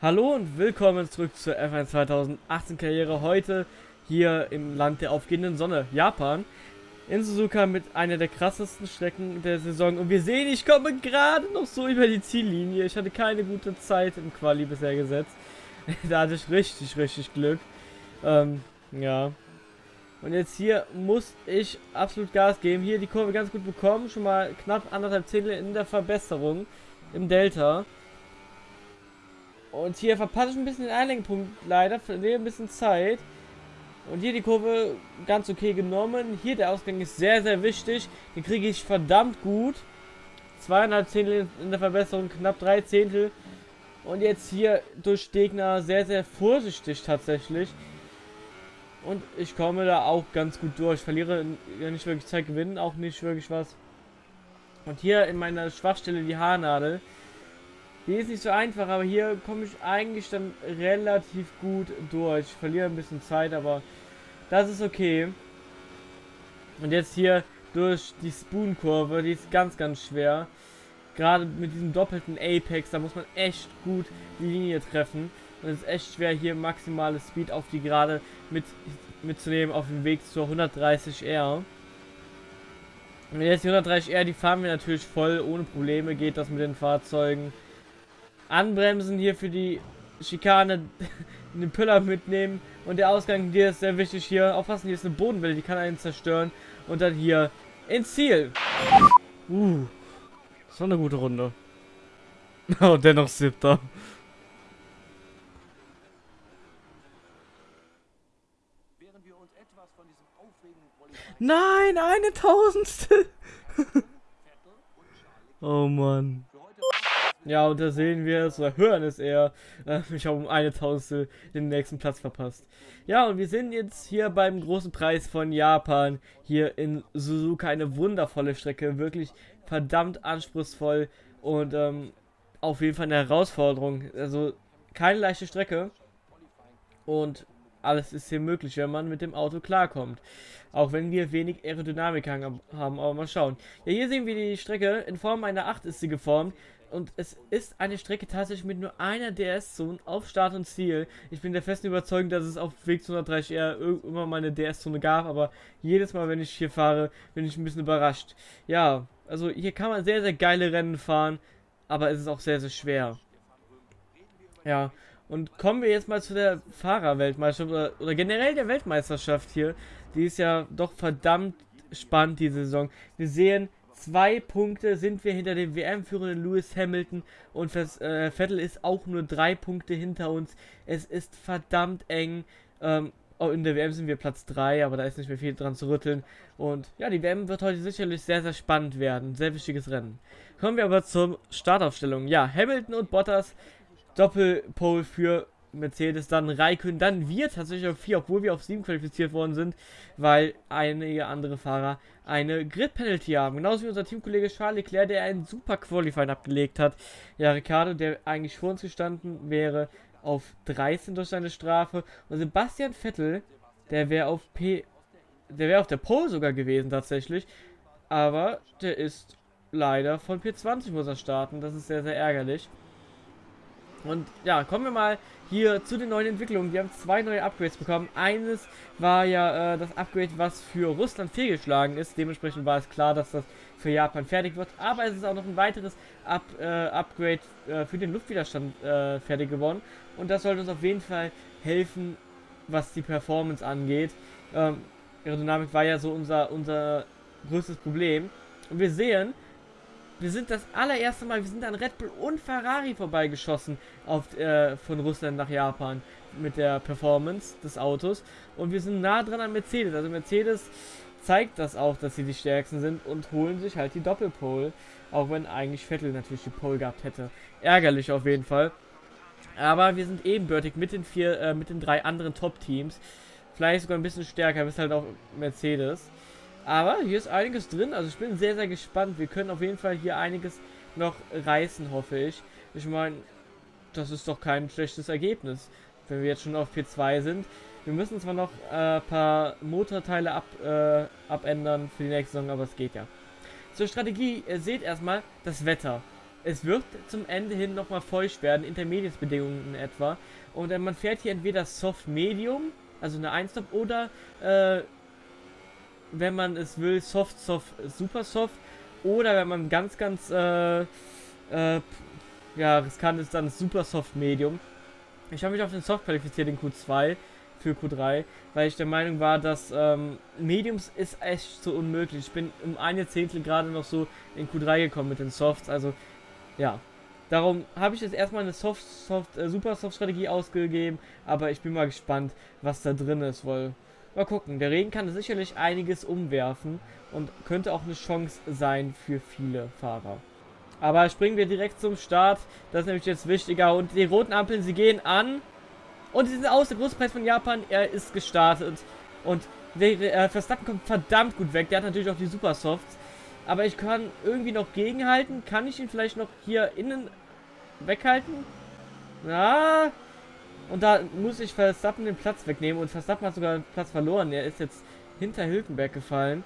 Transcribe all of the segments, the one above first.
Hallo und willkommen zurück zur F1 2018 Karriere. Heute hier im Land der aufgehenden Sonne, Japan. In Suzuka mit einer der krassesten Strecken der Saison. Und wir sehen, ich komme gerade noch so über die Ziellinie. Ich hatte keine gute Zeit im Quali bisher gesetzt. da hatte ich richtig, richtig Glück. Ähm, ja. Und jetzt hier muss ich absolut Gas geben. Hier die Kurve ganz gut bekommen. Schon mal knapp anderthalb Zehntel in der Verbesserung im Delta. Und hier verpasse ich ein bisschen den Einlenkpunkt leider, verliere ein bisschen Zeit. Und hier die Kurve ganz okay genommen. Hier der Ausgang ist sehr, sehr wichtig. Den kriege ich verdammt gut. Zweieinhalb Zehntel in der Verbesserung, knapp drei Zehntel. Und jetzt hier durch Gegner sehr, sehr vorsichtig tatsächlich. Und ich komme da auch ganz gut durch. Verliere nicht wirklich Zeit, gewinnen auch nicht wirklich was. Und hier in meiner Schwachstelle die Haarnadel. Die ist nicht so einfach, aber hier komme ich eigentlich dann relativ gut durch. Ich verliere ein bisschen Zeit, aber das ist okay. Und jetzt hier durch die Spoon-Kurve, die ist ganz, ganz schwer. Gerade mit diesem doppelten Apex, da muss man echt gut die Linie treffen. Und es ist echt schwer, hier maximale Speed auf die Gerade mit, mitzunehmen auf dem Weg zur 130R. Und jetzt die 130R, die fahren wir natürlich voll ohne Probleme, geht das mit den Fahrzeugen. Anbremsen hier für die Schikane, den Piller mitnehmen und der Ausgang hier ist sehr wichtig hier. Aufpassen, hier ist eine Bodenwelle, die kann einen zerstören und dann hier ins Ziel. Uh, das war eine gute Runde. Oh, dennoch siebter. Nein, eine Tausendstel. oh Mann. Ja, und da sehen wir es, oder hören es eher. Äh, ich habe um eine Tausendstel den nächsten Platz verpasst. Ja, und wir sind jetzt hier beim großen Preis von Japan. Hier in Suzuka eine wundervolle Strecke. Wirklich verdammt anspruchsvoll. Und ähm, auf jeden Fall eine Herausforderung. Also keine leichte Strecke. Und alles ist hier möglich, wenn man mit dem Auto klarkommt. Auch wenn wir wenig Aerodynamik haben, aber mal schauen. Ja, hier sehen wir die Strecke. In Form einer 8 ist sie geformt. Und es ist eine Strecke tatsächlich mit nur einer DS-Zone auf Start und Ziel. Ich bin der festen Überzeugung, dass es auf Weg zu 130R immer mal eine DS-Zone gab, aber jedes Mal, wenn ich hier fahre, bin ich ein bisschen überrascht. Ja, also hier kann man sehr, sehr geile Rennen fahren, aber es ist auch sehr, sehr schwer. Ja, und kommen wir jetzt mal zu der Fahrerweltmeisterschaft oder, oder generell der Weltmeisterschaft hier. Die ist ja doch verdammt spannend, diese Saison. Wir sehen, Zwei Punkte sind wir hinter dem WM-führenden Lewis Hamilton und äh, Vettel ist auch nur drei Punkte hinter uns. Es ist verdammt eng. Ähm, oh, in der WM sind wir Platz 3, aber da ist nicht mehr viel dran zu rütteln. Und ja, die WM wird heute sicherlich sehr, sehr spannend werden. Sehr wichtiges Rennen. Kommen wir aber zur Startaufstellung. Ja, Hamilton und Bottas Doppelpole für Mercedes, dann Raikön, dann wir tatsächlich auf 4, obwohl wir auf 7 qualifiziert worden sind, weil einige andere Fahrer eine Grid-Penalty haben. Genauso wie unser Teamkollege Charles Leclerc, der einen super Qualifying abgelegt hat. Ja, Ricardo, der eigentlich vor uns gestanden wäre, auf 13 durch seine Strafe. Und Sebastian Vettel, der wäre auf P. Der wäre auf der Pole sogar gewesen tatsächlich. Aber der ist leider von P20 muss er starten. Das ist sehr, sehr ärgerlich. Und ja, kommen wir mal hier zu den neuen Entwicklungen. Wir haben zwei neue Upgrades bekommen. Eines war ja äh, das Upgrade, was für Russland fehlgeschlagen ist. Dementsprechend war es klar, dass das für Japan fertig wird. Aber es ist auch noch ein weiteres Up, äh, Upgrade äh, für den Luftwiderstand äh, fertig geworden. Und das sollte uns auf jeden Fall helfen, was die Performance angeht. Ähm, Aerodynamik war ja so unser, unser größtes Problem. Und wir sehen, wir sind das allererste Mal, wir sind an Red Bull und Ferrari vorbeigeschossen auf, äh, von Russland nach Japan mit der Performance des Autos. Und wir sind nah dran an Mercedes. Also Mercedes zeigt das auch, dass sie die stärksten sind und holen sich halt die Doppelpole. Auch wenn eigentlich Vettel natürlich die Pole gehabt hätte. Ärgerlich auf jeden Fall. Aber wir sind ebenbürtig mit den vier, äh, mit den drei anderen Top-Teams. Vielleicht sogar ein bisschen stärker, bis halt auch Mercedes. Aber hier ist einiges drin. Also ich bin sehr, sehr gespannt. Wir können auf jeden Fall hier einiges noch reißen, hoffe ich. Ich meine, das ist doch kein schlechtes Ergebnis, wenn wir jetzt schon auf P2 sind. Wir müssen zwar noch ein äh, paar Motorteile ab, äh, abändern für die nächste Saison, aber es geht ja. Zur Strategie, ihr seht erstmal das Wetter. es wird zum Ende hin nochmal feucht werden, Intermediate-Bedingungen etwa. Und äh, man fährt hier entweder Soft Medium, also eine 1 oder äh, wenn man es will, Soft, Soft, Super Soft. Oder wenn man ganz, ganz äh, äh, ja, riskant ist, dann Super Soft Medium. Ich habe mich auf den Soft qualifiziert in Q2 für Q3, weil ich der Meinung war, dass ähm, Mediums ist echt so unmöglich. Ich bin um eine Zehntel gerade noch so in Q3 gekommen mit den Softs, also ja. Darum habe ich jetzt erstmal eine Soft, Soft, äh, Super Soft Strategie ausgegeben, aber ich bin mal gespannt, was da drin ist, weil mal gucken. Der Regen kann sicherlich einiges umwerfen und könnte auch eine Chance sein für viele Fahrer. Aber springen wir direkt zum Start. Das ist nämlich jetzt wichtiger. Und die roten Ampeln, sie gehen an. Und sie sind aus. Der Großpreis von Japan, er ist gestartet. Und der äh, Verstappen kommt verdammt gut weg. Der hat natürlich auch die Super Softs. Aber ich kann irgendwie noch gegenhalten. Kann ich ihn vielleicht noch hier innen weghalten? Ja. Und da muss ich Verstappen den Platz wegnehmen. Und Verstappen hat sogar den Platz verloren. Er ist jetzt hinter Hülkenberg gefallen.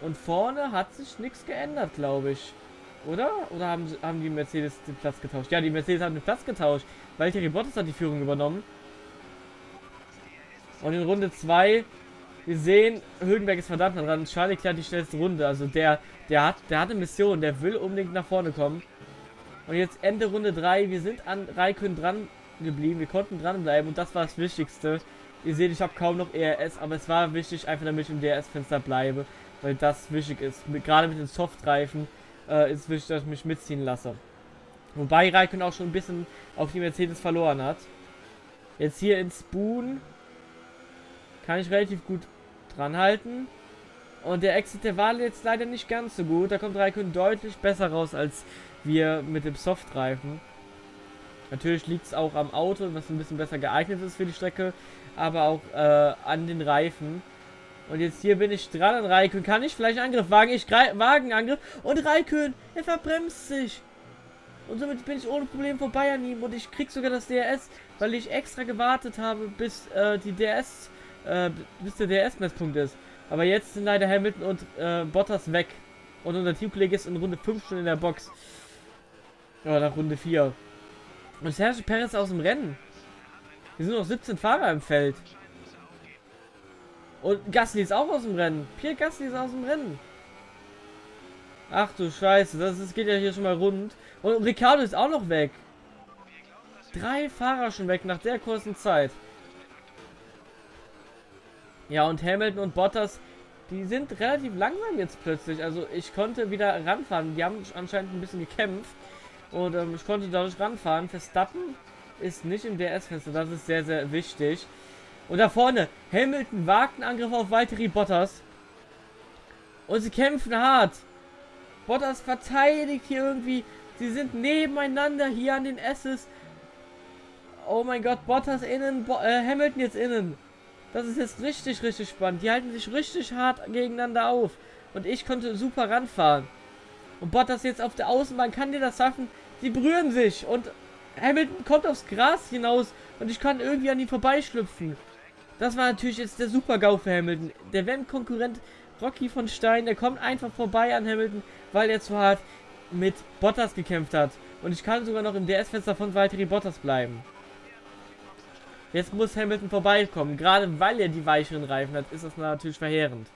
Und vorne hat sich nichts geändert, glaube ich. Oder? Oder haben, haben die Mercedes den Platz getauscht? Ja, die Mercedes haben den Platz getauscht. Valtteri Bottas hat die Führung übernommen. Und in Runde 2, wir sehen, Hülkenberg ist verdammt dran. Charlie klärt die schnellste Runde. Also der, der hat, der hat eine Mission, der will unbedingt nach vorne kommen. Und jetzt Ende Runde 3, wir sind an Raikön dran geblieben. Wir konnten dranbleiben und das war das Wichtigste. Ihr seht, ich habe kaum noch ERS, aber es war wichtig, einfach damit ich im DRS-Fenster bleibe. Weil das wichtig ist. Mit, gerade mit den Softreifen äh, ist wichtig, dass ich mich mitziehen lasse. Wobei Raikön auch schon ein bisschen auf die Mercedes verloren hat. Jetzt hier in Spoon kann ich relativ gut dran halten. Und der Exit der Wahl jetzt leider nicht ganz so gut. Da kommt Raikön deutlich besser raus als wir mit dem Softreifen. Natürlich liegt es auch am Auto, was ein bisschen besser geeignet ist für die Strecke, aber auch äh, an den Reifen. Und jetzt hier bin ich dran an Raikön. Kann ich vielleicht Angriff wagen? Ich wagen Angriff. Und Raikön, er verbremst sich. Und somit bin ich ohne Problem vorbei an ihm. Und ich krieg sogar das DRS, weil ich extra gewartet habe, bis äh, die DRS, äh, bis der DRS-Messpunkt ist. Aber jetzt sind leider Hamilton und äh, Bottas weg. Und unser Teamkollege ist in Runde 5 schon in der Box. Ja, nach Runde 4. Und Sergio Perez aus dem Rennen. Hier sind noch 17 Fahrer im Feld. Und Gasly ist auch aus dem Rennen. Pierre Gasly ist aus dem Rennen. Ach du Scheiße, das, das geht ja hier schon mal rund. Und Ricardo ist auch noch weg. Drei Fahrer schon weg nach der kurzen Zeit. Ja, und Hamilton und Bottas, die sind relativ langsam jetzt plötzlich. Also ich konnte wieder ranfahren. Die haben anscheinend ein bisschen gekämpft. Und ähm, ich konnte dadurch ranfahren. Verstappen ist nicht im DRS-Fenster. Das ist sehr, sehr wichtig. Und da vorne, Hamilton wagt einen Angriff auf Valtteri Bottas. Und sie kämpfen hart. Bottas verteidigt hier irgendwie. Sie sind nebeneinander hier an den S's. Oh mein Gott, Bottas innen, Bo äh, Hamilton jetzt innen. Das ist jetzt richtig, richtig spannend. Die halten sich richtig hart gegeneinander auf. Und ich konnte super ranfahren. Und Bottas jetzt auf der Außenbahn kann dir das schaffen. Sie berühren sich. Und Hamilton kommt aufs Gras hinaus. Und ich kann irgendwie an ihn vorbeischlüpfen. Das war natürlich jetzt der Super-GAU für Hamilton. Der WM-Konkurrent Rocky von Stein, der kommt einfach vorbei an Hamilton, weil er zu hart mit Bottas gekämpft hat. Und ich kann sogar noch im DS-Fenster von Valtteri Bottas bleiben. Jetzt muss Hamilton vorbeikommen. Gerade weil er die weicheren Reifen hat, ist das natürlich verheerend.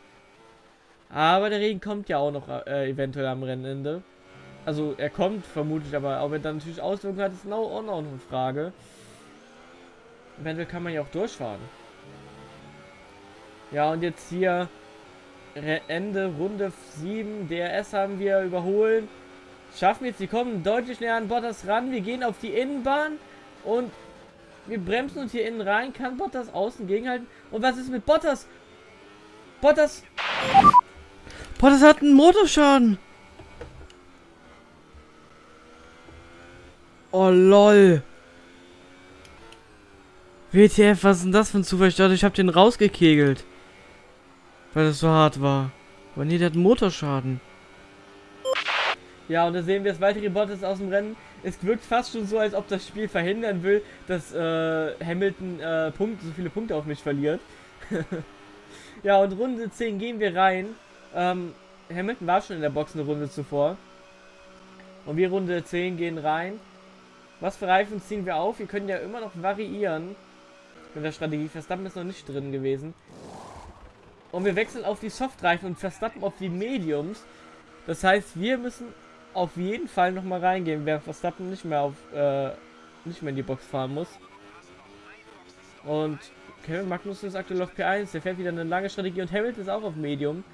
Aber der Regen kommt ja auch noch äh, eventuell am Rennende. Also er kommt vermutlich, aber ob er dann natürlich Auswirkungen hat, ist auch noch eine Frage. Eventuell kann man ja auch durchfahren. Ja, und jetzt hier Ende Runde 7. DRS haben wir überholen. Schaffen jetzt, die kommen deutlich näher an Bottas ran. Wir gehen auf die Innenbahn und wir bremsen uns hier innen rein. Kann Bottas außen gegenhalten? Und was ist mit Bottas? Bottas. Bottas hat einen Motorschaden. Oh lol. WTF, was ist denn das für ein Zufall? Ich dachte, ich habe den rausgekegelt. Weil es so hart war. Aber nee, der hat Motorschaden. Ja, und da sehen wir es, Valtteri Bottas aus dem Rennen. Es wirkt fast schon so, als ob das Spiel verhindern will, dass äh, Hamilton äh, Punkte, so viele Punkte auf mich verliert. ja, und Runde 10 gehen wir rein. Ähm, Hamilton war schon in der Box eine Runde zuvor. Und wir Runde 10 gehen rein. Was für Reifen ziehen wir auf? Wir können ja immer noch variieren. Mit der Strategie. Verstappen ist noch nicht drin gewesen. Und wir wechseln auf die Softreifen und Verstappen auf die Mediums. Das heißt, wir müssen auf jeden Fall noch mal reingehen, während Verstappen nicht mehr auf äh, nicht mehr in die Box fahren muss. Und Kevin Magnussen ist aktuell auf P1, der fährt wieder eine lange Strategie und Hamilton ist auch auf Medium.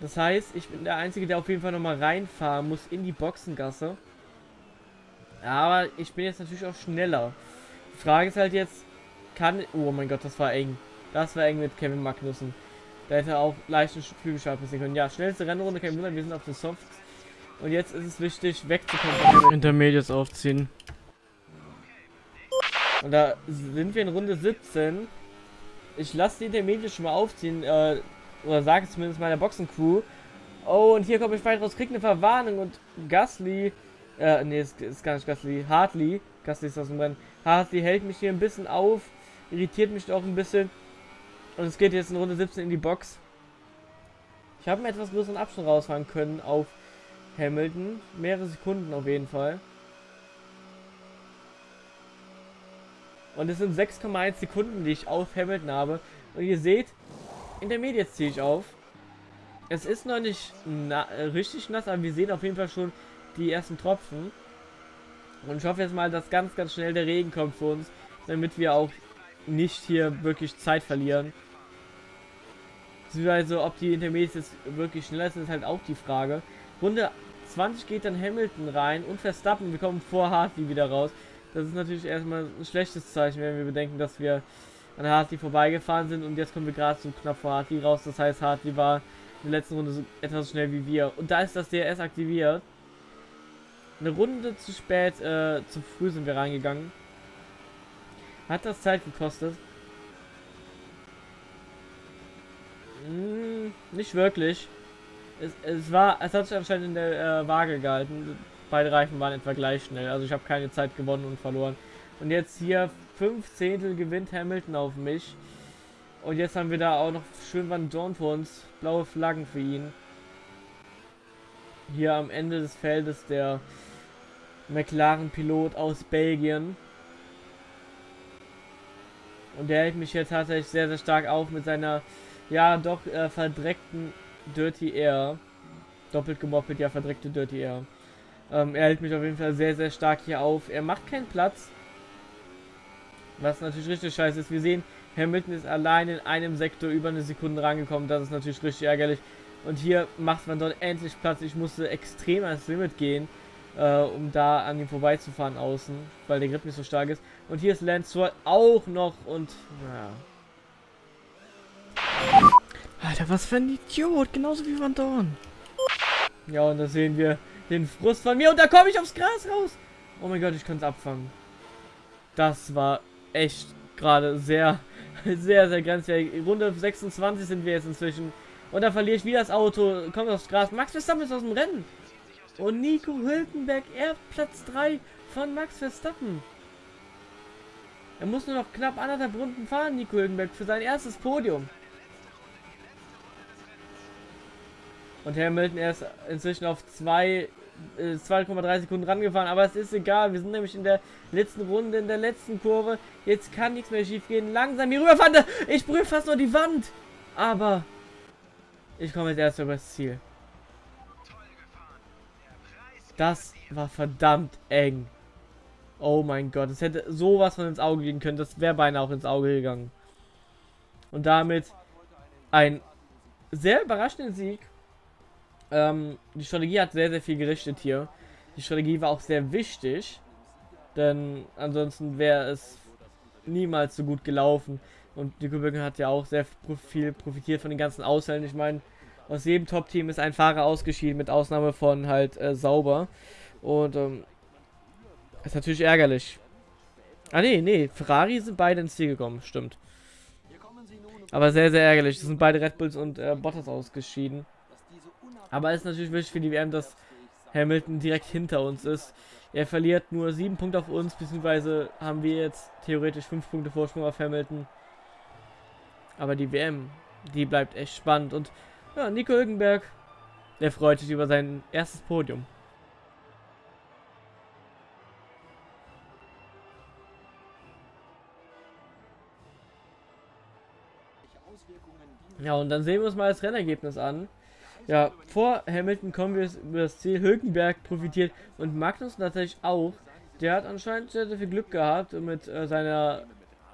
Das heißt, ich bin der Einzige, der auf jeden Fall noch mal reinfahren muss in die Boxengasse. Aber ich bin jetzt natürlich auch schneller. Die Frage ist halt jetzt, kann... Oh mein Gott, das war eng. Das war eng mit Kevin Magnussen. Da hätte er auch leichten Flügelschlag passieren können. Ja, schnellste Rennrunde, kein Wunder, wir sind auf den Softs. Und jetzt ist es wichtig, wegzukommen. Intermediates aufziehen. Und da sind wir in Runde 17. Ich lasse die Intermediates schon mal aufziehen. Äh, oder sage zumindest meiner Boxencrew. Oh, und hier komme ich weit raus, krieg eine Verwarnung und Gasly, äh, nee, ist, ist gar nicht Gasly, Hartley, Gasly ist aus dem Rennen. Hartley hält mich hier ein bisschen auf, irritiert mich auch ein bisschen. Und es geht jetzt in Runde 17 in die Box. Ich habe einen etwas größeren Abstand rausfahren können auf Hamilton. Mehrere Sekunden auf jeden Fall. Und es sind 6,1 Sekunden, die ich auf Hamilton habe. Und ihr seht, in der Medien ziehe ich auf. Es ist noch nicht na äh, richtig nass, aber wir sehen auf jeden Fall schon die ersten Tropfen. Und ich hoffe jetzt mal, dass ganz, ganz schnell der Regen kommt für uns, damit wir auch nicht hier wirklich Zeit verlieren. Beziehungsweise, ob die Intermediates wirklich schneller sind, ist halt auch die Frage. Runde 20 geht dann Hamilton rein und Verstappen. Wir kommen vor Hartley wieder raus. Das ist natürlich erstmal ein schlechtes Zeichen, wenn wir bedenken, dass wir an Hartley vorbeigefahren sind und jetzt kommen wir gerade so knapp vor Hartley raus. Das heißt, Hartley war in der letzten Runde so etwas schnell wie wir. Und da ist das DRS aktiviert. Eine Runde zu spät, äh, zu früh sind wir reingegangen. Hat das Zeit gekostet? Hm, nicht wirklich. Es, es war, es hat sich anscheinend in der äh, Waage gehalten. Beide Reifen waren etwa gleich schnell. Also ich habe keine Zeit gewonnen und verloren. Und jetzt hier 5 Zehntel gewinnt Hamilton auf mich. Und jetzt haben wir da auch noch schön Van Dorn vor uns. Blaue Flaggen für ihn. Hier am Ende des Feldes der McLaren-Pilot aus Belgien. Und der hält mich hier tatsächlich sehr, sehr stark auf mit seiner, ja, doch äh, verdreckten Dirty Air. Doppelt gemoppelt, ja, verdreckte Dirty Air. Ähm, er hält mich auf jeden Fall sehr, sehr stark hier auf. Er macht keinen Platz. Was natürlich richtig scheiße ist. Wir sehen, Hamilton ist allein in einem Sektor über eine Sekunde rangekommen. Das ist natürlich richtig ärgerlich. Und hier macht man dort endlich Platz. Ich musste extrem ans Limit gehen, äh, um da an ihm vorbeizufahren außen, weil der Grip nicht so stark ist. Und hier ist Lance Stroll auch noch und ja. Alter, was für ein Idiot, genauso wie Van Dorn. Ja, und da sehen wir den Frust von mir und da komme ich aufs Gras raus. Oh mein Gott, ich kann es abfangen. Das war echt gerade sehr, sehr, sehr grenzwertig. Runde 26 sind wir jetzt inzwischen. Und da verliere ich wieder das Auto, kommt aufs Gras. Max Verstappen ist aus dem Rennen. Und Nico Hülkenberg, er Platz 3 von Max Verstappen. Er muss nur noch knapp anderthalb Runden fahren, Nico Hülkenberg, für sein erstes Podium. Und Hamilton er ist inzwischen auf 2 2,3 Sekunden rangefahren, aber es ist egal. Wir sind nämlich in der letzten Runde, in der letzten Kurve. Jetzt kann nichts mehr schief gehen. Langsam hier rüberfahren. Ich berühre fast nur die Wand. Aber ich komme jetzt erst übers Ziel. Das war verdammt eng. Oh mein Gott, es hätte sowas von ins Auge gehen können. Das wäre beinahe auch ins Auge gegangen. Und damit ein sehr überraschender Sieg ähm, die Strategie hat sehr, sehr viel gerichtet hier. Die Strategie war auch sehr wichtig, denn ansonsten wäre es niemals so gut gelaufen. Und die Kübelgen hat ja auch sehr viel profitiert von den ganzen Ausfällen. Ich meine, aus jedem Top-Team ist ein Fahrer ausgeschieden, mit Ausnahme von halt äh, Sauber. Und ähm, ist natürlich ärgerlich. Ah nee, nee, Ferrari sind beide ins Ziel gekommen, stimmt. Aber sehr, sehr ärgerlich. Das sind beide Red Bulls und äh, Bottas ausgeschieden. Aber es ist natürlich wichtig für die WM, dass Hamilton direkt hinter uns ist. Er verliert nur sieben Punkte auf uns, beziehungsweise haben wir jetzt theoretisch fünf Punkte Vorsprung auf Hamilton. Aber die WM, die bleibt echt spannend. Und ja, Nico Hülkenberg. Der freut sich über sein erstes Podium. Ja, und dann sehen wir uns mal das Rennergebnis an. Ja, vor Hamilton kommen wir über das Ziel. Hülkenberg profitiert und Magnus natürlich auch. Der hat anscheinend sehr, sehr viel Glück gehabt mit äh, seiner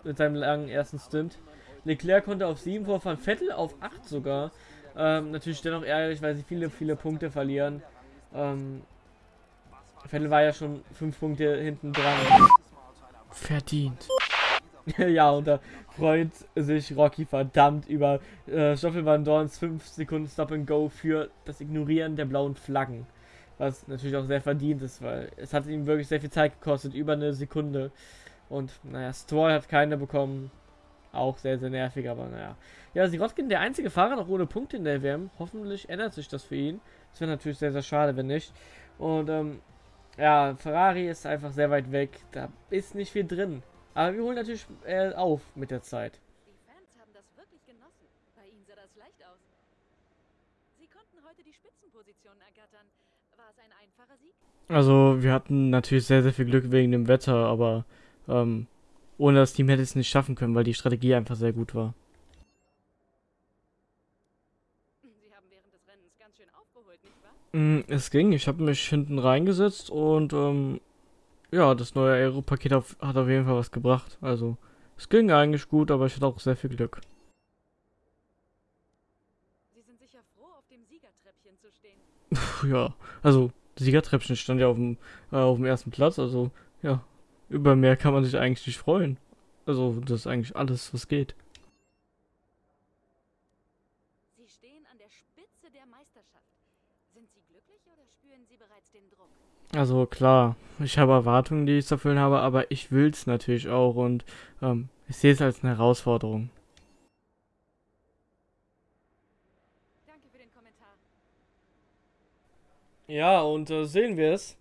mit seinem langen ersten Stint. Leclerc konnte auf 7 vorfahren, Vettel auf 8 sogar. Ähm, natürlich dennoch ärgerlich, weil sie viele, viele Punkte verlieren. Ähm, Vettel war ja schon 5 Punkte hinten dran. Verdient. ja, und da freut sich Rocky verdammt über äh, Stoffel Van Dorns 5 Sekunden Stop and Go für das Ignorieren der blauen Flaggen. Was natürlich auch sehr verdient ist, weil es hat ihm wirklich sehr viel Zeit gekostet, über eine Sekunde. Und naja, Stroll hat keine bekommen. Auch sehr, sehr nervig, aber naja. Ja, Sirotkin, der einzige Fahrer noch ohne Punkte in der WM. Hoffentlich ändert sich das für ihn. Das wäre natürlich sehr, sehr schade, wenn nicht. Und ähm, ja, Ferrari ist einfach sehr weit weg. Da ist nicht viel drin. Aber wir holen natürlich äh, auf mit der Zeit. Die Fans haben das wirklich genossen. Bei ihnen sah das leicht aus. Sie konnten heute die Spitzenposition ergattern. War es ein einfacher Sieg? Also, wir hatten natürlich sehr, sehr viel Glück wegen dem Wetter, aber ähm, ohne das Team hätte es nicht schaffen können, weil die Strategie einfach sehr gut war. Mm, es ging. Ich habe mich hinten reingesetzt und ähm, ja, das neue Aero-Paket hat auf jeden Fall was gebracht. Also, es ging eigentlich gut, aber ich hatte auch sehr viel Glück. Sie sind sicher froh, auf dem Siegertreppchen zu stehen. ja, also, Siegertreppchen stand ja auf dem, äh, auf dem ersten Platz, also, ja, über mehr kann man sich eigentlich nicht freuen. Also, das ist eigentlich alles, was geht. Sie stehen an der Spitze der Meisterschaft. Sind Sie glücklich oder spüren Sie bereits den Druck? Also klar, ich habe Erwartungen, die ich zu erfüllen habe, aber ich will es natürlich auch und ähm, ich sehe es als eine Herausforderung. Danke für den Kommentar. Ja, und äh, sehen wir es.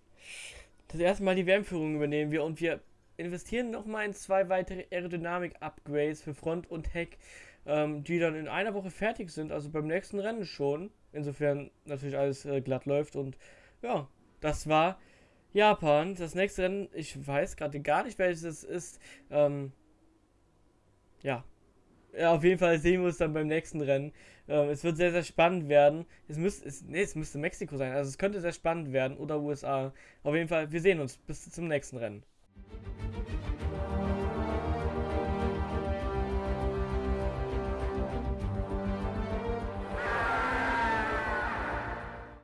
Das erste Mal die Wärmführung übernehmen wir und wir investieren nochmal in zwei weitere Aerodynamik-Upgrades für Front und Heck, ähm, die dann in einer Woche fertig sind, also beim nächsten Rennen schon. Insofern natürlich alles äh, glatt läuft und ja, das war Japan. Das nächste Rennen, ich weiß gerade gar nicht, welches es ist. Ähm, ja. Auf jeden Fall sehen wir uns dann beim nächsten Rennen. Ähm, es wird sehr, sehr spannend werden. Es müsste, es, nee, es müsste Mexiko sein. Also es könnte sehr spannend werden oder USA. Auf jeden Fall, wir sehen uns. Bis zum nächsten Rennen.